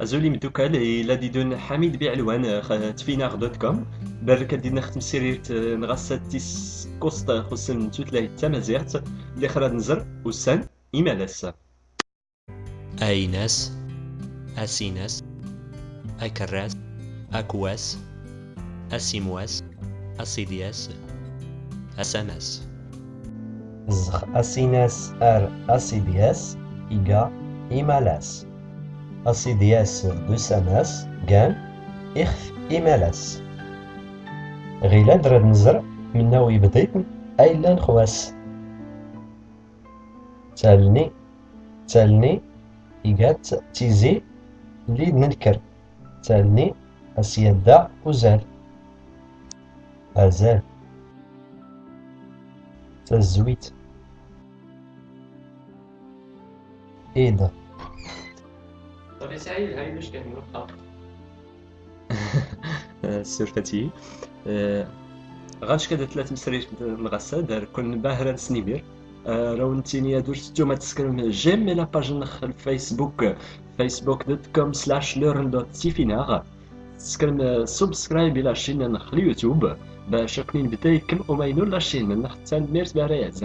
أزولي مدوكال إلا ديدون حميد بيعلوان تفيناغ دوت كوم. بارك دينا ختم سيريت نغاسات تيس كوستا خصن توتلاهي التمازيغت اللي خراد نزر وسان إيمالاس أيناس أسيناس أكراس أكواس أسيمواس أسيدياس أساناس. زخ أسيناس ار أسيدياس أسيدياس دوساناس كان إخف إيمالاس. غيلا درد نزر منا يبديت أيلا نخواس تالني تالني إيغات تيزي لي ننكر تالني أسيدا وزال أزال. تزويت. إيدا هاي مش كان نقطة سيرفتي غاش كذا ثلاث مسريت كون باهرة سنيبير. راو نتيني درت توما تسكرم جيم لا باج نخ الفيسبوك فيسبوك دوت كوم سلاش لورن دوت تيفيناغ تسكرم سبسكرايب إلى شين نخ اليوتيوب. باش كنين بدا يكم وما ينول لا شين نخ تان ميرت باريات